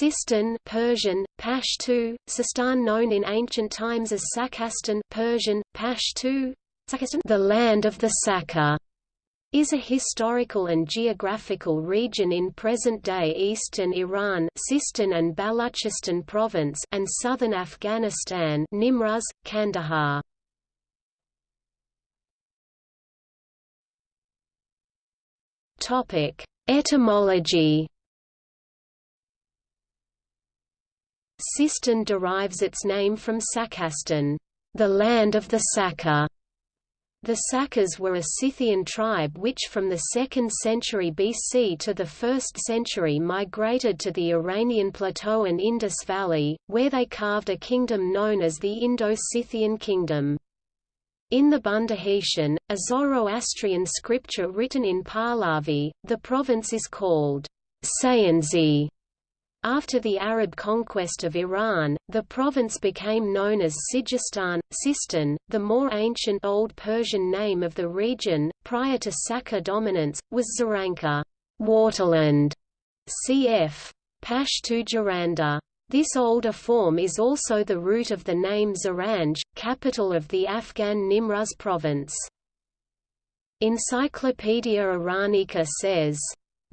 Sistan Persian, Pashtu, Sistan known in ancient times as Sakastan Persian, Pashtu, the land of the Saka, is a historical and geographical region in present-day eastern Iran Sistan and Baluchistan province and southern Afghanistan Nimruz, Kandahar. Etymology Sistan derives its name from Sakastan, the land of the Saka. The Sakas were a Scythian tribe which from the 2nd century BC to the 1st century migrated to the Iranian plateau and Indus Valley, where they carved a kingdom known as the Indo-Scythian kingdom. In the Bundahishn, a Zoroastrian scripture written in Pahlavi, the province is called Sayanzi after the Arab conquest of Iran, the province became known as Sijistan, Sistan. The more ancient Old Persian name of the region, prior to Saka dominance, was Zaranka, waterland, cf. Pashtu Jaranda. This older form is also the root of the name Zaranj, capital of the Afghan Nimruz province. Encyclopedia Iranica says,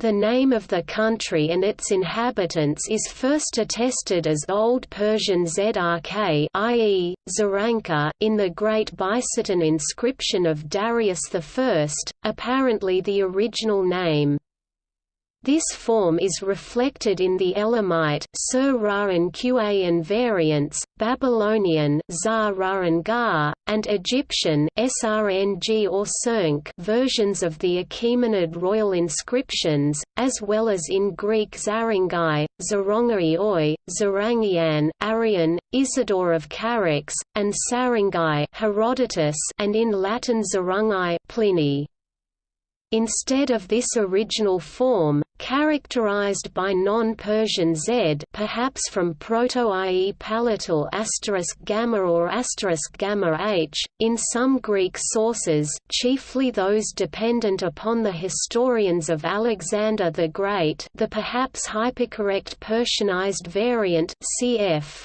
the name of the country and its inhabitants is first attested as Old Persian Zrk i.e., Zaranka in the Great Bisotun inscription of Darius I, apparently the original name. This form is reflected in the Elamite and Qa variants, Babylonian Zar and Egyptian or versions of the Achaemenid royal inscriptions, as well as in Greek Zarangai, Zarongai Oi, Zarangian, Arrian, Isidore of Charax, and Sarangai Herodotus, and in Latin Zarungai Pliny. Instead of this original form, characterized by non-Persian z perhaps from Proto-IE palatal asterisk gamma or asterisk gamma h, in some Greek sources chiefly those dependent upon the historians of Alexander the Great the perhaps hypercorrect Persianized variant cf.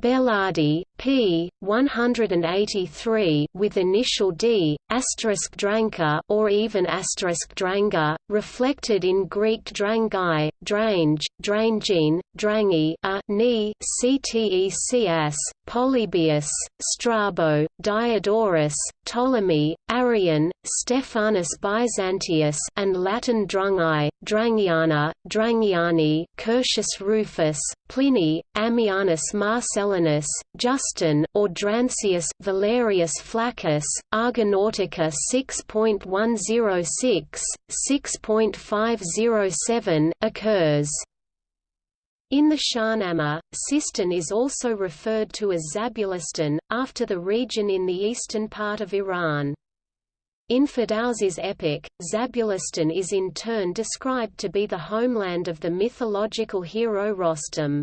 Belardi, p. 183 with initial d, asterisk dranka or even asterisk dranga, reflected in Greek drangai, drange, drangine, drangi, a ni, Ctesias, Polybius, Strabo, Diodorus, Ptolemy, Arrian, Stephanus Byzantius and Latin drungi, drangiana, drangiani, Curtius Rufus, Pliny, Ammianus Marcellinus, Justin, or Drancius, Valerius Flaccus, Argonautica 6.106, 6.507, occurs. In the Shahnameh, Sistan is also referred to as Zabulistan, after the region in the eastern part of Iran. In Ferdowsi's epic, Zabulistan is in turn described to be the homeland of the mythological hero Rostam.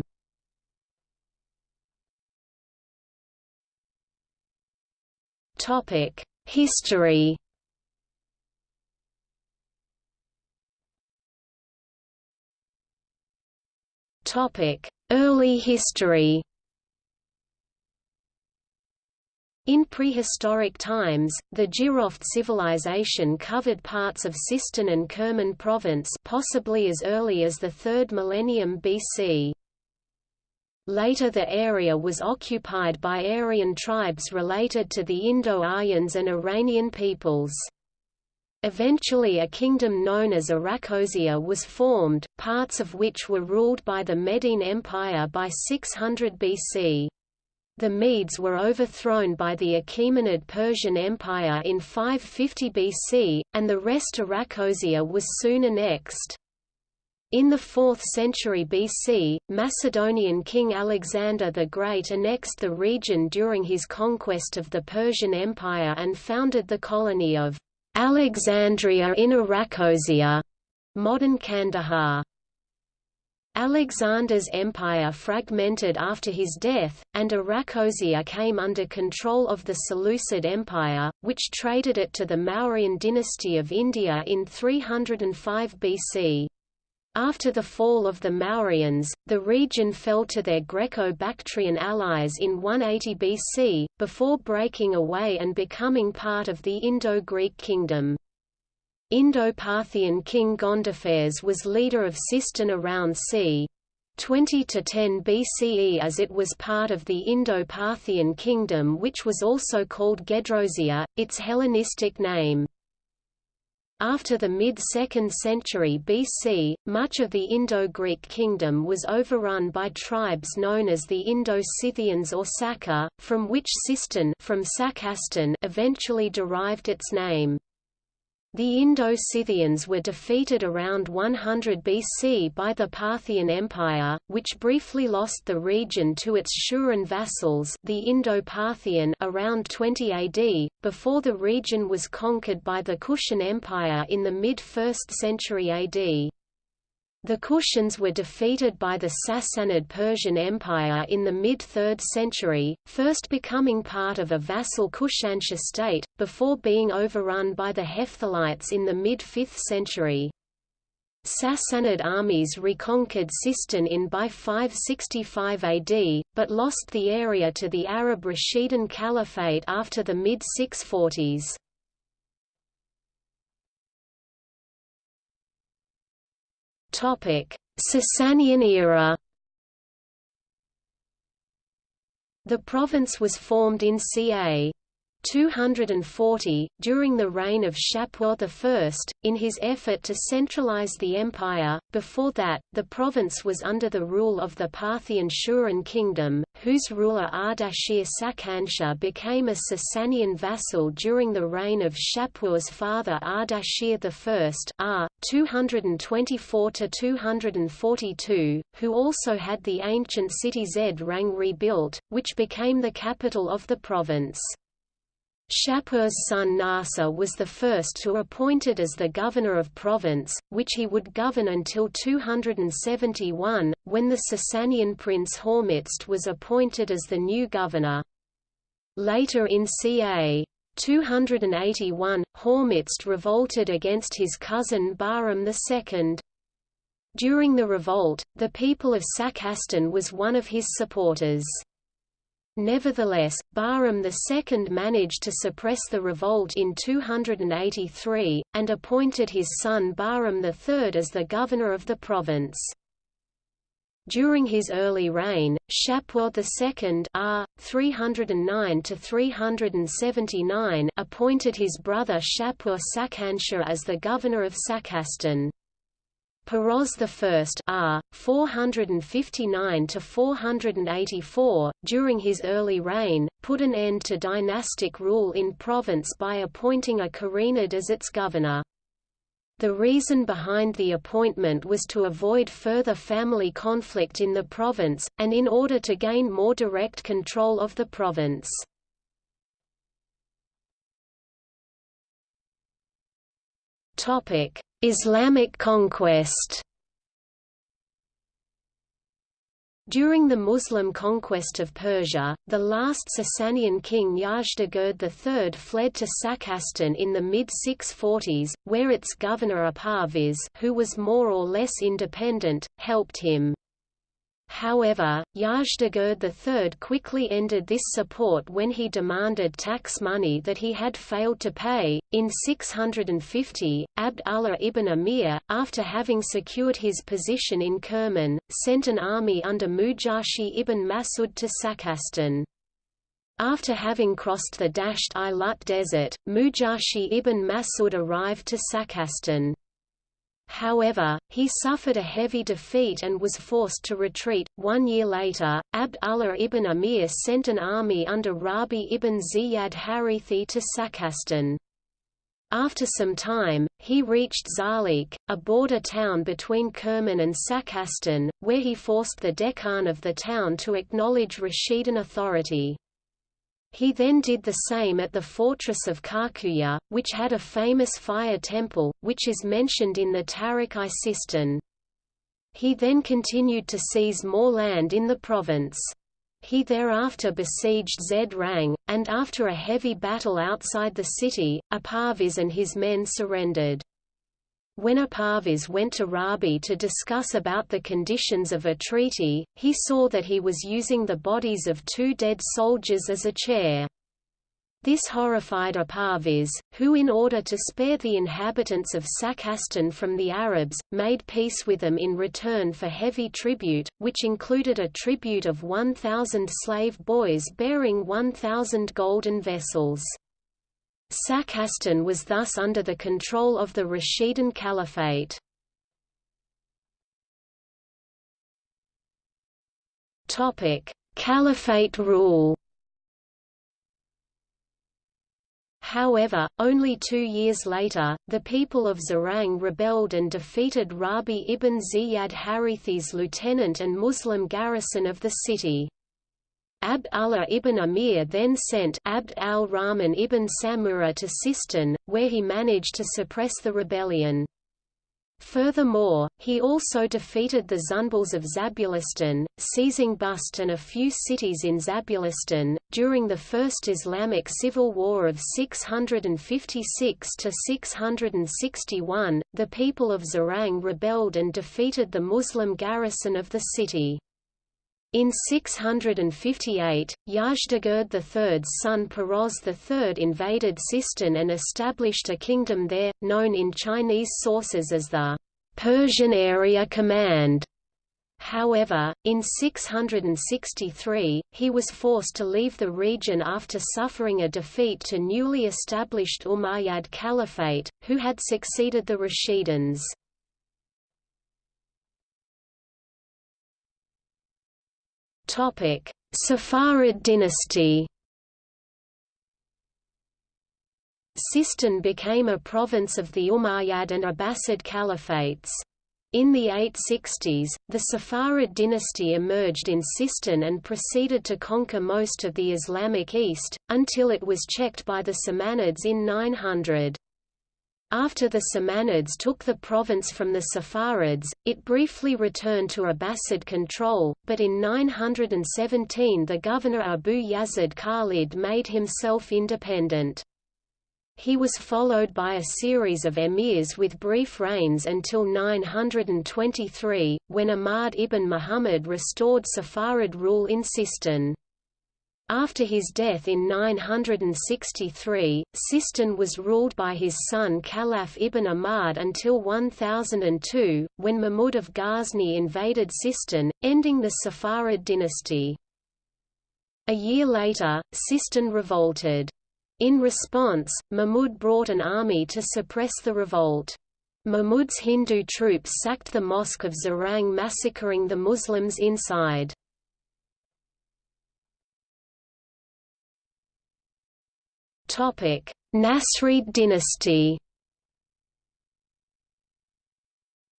History Early history In prehistoric times, the Jiroft civilization covered parts of Sistan and Kerman province possibly as early as the 3rd millennium BC. Later the area was occupied by Aryan tribes related to the Indo-Aryans and Iranian peoples. Eventually a kingdom known as Arachosia was formed, parts of which were ruled by the Median Empire by 600 BC. The Medes were overthrown by the Achaemenid Persian Empire in 550 BC, and the rest of Arachosia was soon annexed. In the 4th century BC, Macedonian king Alexander the Great annexed the region during his conquest of the Persian Empire and founded the colony of Alexandria in Arachosia, modern Kandahar. Alexander's empire fragmented after his death, and Arachosia came under control of the Seleucid Empire, which traded it to the Mauryan dynasty of India in 305 BC. After the fall of the Mauryans, the region fell to their Greco-Bactrian allies in 180 BC, before breaking away and becoming part of the Indo-Greek kingdom. Indo-Parthian king Gondophares was leader of Sistan around c. 20 to 10 BCE as it was part of the Indo-Parthian kingdom which was also called Gedrosia, its Hellenistic name. After the mid-2nd century BC, much of the Indo-Greek kingdom was overrun by tribes known as the Indo-Scythians or Saka, from which Sistan from Sakastan eventually derived its name. The Indo-Scythians were defeated around 100 BC by the Parthian Empire, which briefly lost the region to its Shuran vassals the Indo-Parthian around 20 AD, before the region was conquered by the Kushan Empire in the mid-1st century AD. The Kushans were defeated by the Sassanid Persian Empire in the mid-3rd century, first becoming part of a vassal Kushansha state, before being overrun by the Hephthalites in the mid-5th century. Sassanid armies reconquered Sistan in by 565 AD, but lost the area to the Arab Rashidun Caliphate after the mid-640s. Sasanian era The province was formed in ca. 240, during the reign of Shapur I, in his effort to centralize the empire. Before that, the province was under the rule of the Parthian Shuran kingdom, whose ruler Ardashir Sakansha became a Sasanian vassal during the reign of Shapur's father Ardashir I R. 224–242, who also had the ancient city Zarang rebuilt, which became the capital of the province. Shapur's son Narseh was the first to appointed as the governor of province, which he would govern until 271, when the Sasanian prince Hormizd was appointed as the new governor. Later in ca. 281, Hormizd revolted against his cousin Bahram II. During the revolt, the people of Sakastan was one of his supporters. Nevertheless, Bahram II managed to suppress the revolt in 283, and appointed his son Bahram III as the governor of the province. During his early reign, Shapur II R. 309 appointed his brother Shapur Sakansha as the governor of Sakastan. Peroz I R. 459–484, during his early reign, put an end to dynastic rule in province by appointing a Karenid as its governor. The reason behind the appointment was to avoid further family conflict in the province, and in order to gain more direct control of the province. Topic: Islamic conquest During the Muslim conquest of Persia, the last Sasanian king Yazdegerd III fled to Sakastan in the mid-640s, where its governor Aparviz who was more or less independent, helped him. However, Yazdegerd III quickly ended this support when he demanded tax money that he had failed to pay. In 650, Abd Allah ibn Amir, after having secured his position in Kerman, sent an army under Mujashi ibn Masud to Sakastan. After having crossed the Dasht i Lut desert, Mujashi ibn Masud arrived to Sakastan. However, he suffered a heavy defeat and was forced to retreat. One year later, Abd Allah ibn Amir sent an army under Rabi ibn Ziyad Harithi to Sakastan. After some time, he reached Zalik, a border town between Kerman and Sakastan, where he forced the dehqan of the town to acknowledge Rashidun authority. He then did the same at the fortress of Karkuya, which had a famous fire temple, which is mentioned in the Tarikh-i Sistan. He then continued to seize more land in the province. He thereafter besieged Zarang, and after a heavy battle outside the city, Aparviz and his men surrendered. When Aparviz went to Rabi to discuss about the conditions of a treaty, he saw that he was using the bodies of two dead soldiers as a chair. This horrified Aparviz, who in order to spare the inhabitants of Sakastan from the Arabs, made peace with them in return for heavy tribute, which included a tribute of 1,000 slave boys bearing 1,000 golden vessels. Sakastan was thus under the control of the Rashidun Caliphate. Caliphate rule However, only two years later, the people of Zarang rebelled and defeated Rabi ibn Ziyad Harithi's lieutenant and Muslim garrison of the city. Abd Allah ibn Amir then sent Abd al-Rahman ibn Samura to Sistan, where he managed to suppress the rebellion. Furthermore, he also defeated the Zunbils of Zabulistan, seizing Bust and a few cities in Zabulistan. During the First Islamic Civil War of 656 to 661, the people of Zarang rebelled and defeated the Muslim garrison of the city. In 658, Yazdegerd III's son Peroz III invaded Sistan and established a kingdom there, known in Chinese sources as the Persian Area Command. However, in 663, he was forced to leave the region after suffering a defeat to newly established Umayyad Caliphate, who had succeeded the Rashidians. Topic: Saffarid dynasty. Sistan became a province of the Umayyad and Abbasid caliphates. In the 860s, the Saffarid dynasty emerged in Sistan and proceeded to conquer most of the Islamic East, until it was checked by the Samanids in 900. After the Samanids took the province from the Saffarids, it briefly returned to Abbasid control, but in 917 the governor Abu Yazid Khalid made himself independent. He was followed by a series of emirs with brief reigns until 923, when Ahmad ibn Muhammad restored Saffarid rule in Sistan. After his death in 963, Sistan was ruled by his son Khalaf ibn Ahmad until 1002, when Mahmud of Ghazni invaded Sistan, ending the Saffarid dynasty. A year later, Sistan revolted. In response, Mahmud brought an army to suppress the revolt. Mahmud's Hindu troops sacked the mosque of Zarang massacring the Muslims inside. Nasrid dynasty.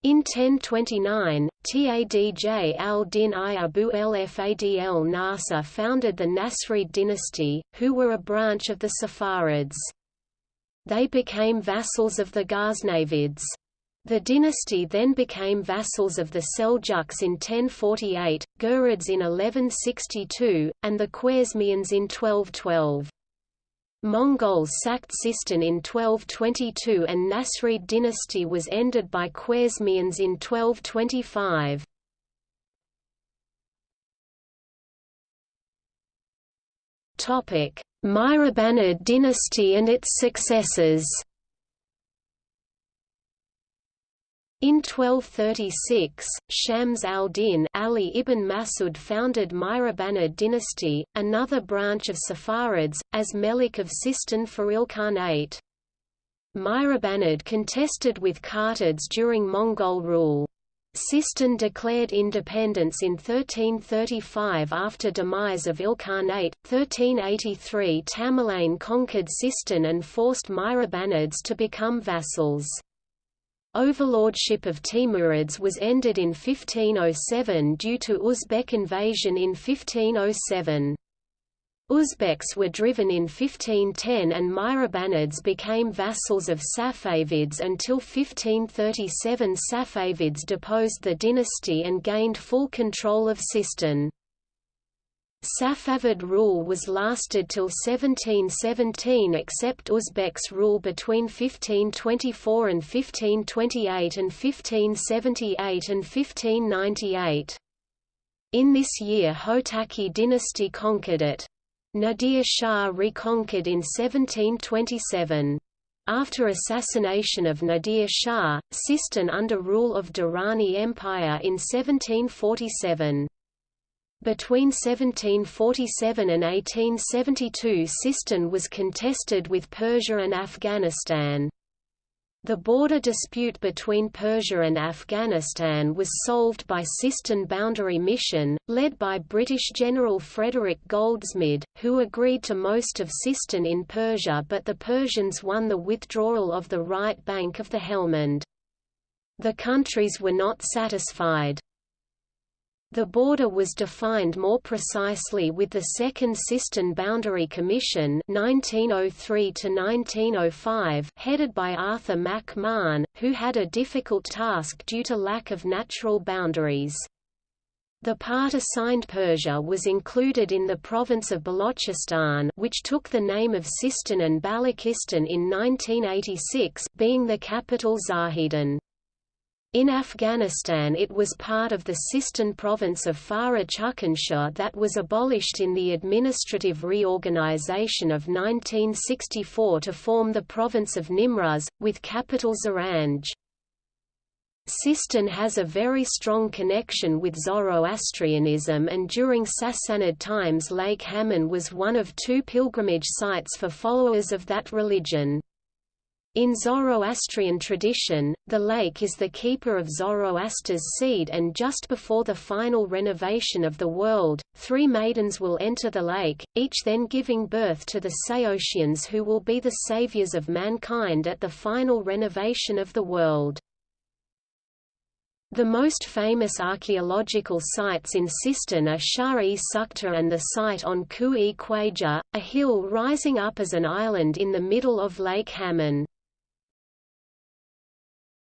In 1029, Tadj al-Din I Abu al-Fadl Nasr founded the Nasrid dynasty, who were a branch of the Saffarids. They became vassals of the Ghaznavids. The dynasty then became vassals of the Seljuks in 1048, Ghurids in 1162, and the Khwarezmians in 1212. Mongols sacked Sistan in 1222 and Nasrid dynasty was ended by Khwarezmians in 1225. Topic: Mihrabanid dynasty and its successors In 1236, Shams al-Din Ali ibn Masud founded Mihrabanid dynasty, another branch of Saffarids, as Melik of Sistan for Ilkhanate. Mihrabanid contested with Kartids during Mongol rule. Sistan declared independence in 1335 after demise of Ilkhanate. 1383 Tamerlane conquered Sistan and forced Mihrabanids to become vassals. Overlordship of Timurids was ended in 1507 due to Uzbek invasion in 1507. Uzbeks were driven in 1510 and Mihrabanids became vassals of Safavids until 1537 Safavids deposed the dynasty and gained full control of Sistan. Safavid rule was lasted till 1717 except Uzbeks rule between 1524 and 1528 and 1578 and 1598. In this year Hotaki dynasty conquered it. Nadir Shah reconquered in 1727. After assassination of Nadir Shah, Sistan under rule of Durrani Empire in 1747. Between 1747 and 1872 Sistan was contested with Persia and Afghanistan. The border dispute between Persia and Afghanistan was solved by Sistan Boundary Mission, led by British General Frederick Goldsmid, who agreed to most of Sistan in Persia but the Persians won the withdrawal of the right bank of the Helmand. The countries were not satisfied. The border was defined more precisely with the Second Sistan Boundary Commission 1903 headed by Arthur Mac Mahon, who had a difficult task due to lack of natural boundaries. The part assigned Persia was included in the province of Balochistan which took the name of Sistan and Balochistan in 1986 being the capital Zahedan. In Afghanistan it was part of the Sistan province of Farah Chakhansur that was abolished in the administrative reorganization of 1964 to form the province of Nimruz, with capital Zaranj. Sistan has a very strong connection with Zoroastrianism and during Sassanid times Lake Hamun was one of two pilgrimage sites for followers of that religion. In Zoroastrian tradition, the lake is the keeper of Zoroaster's seed and just before the final renovation of the world, three maidens will enter the lake, each then giving birth to the Saoshyans who will be the saviors of mankind at the final renovation of the world. The most famous archaeological sites in Sistan are Shahr-e Sukhteh and the site on Ku-e Khwaja, a hill rising up as an island in the middle of Lake Hamun.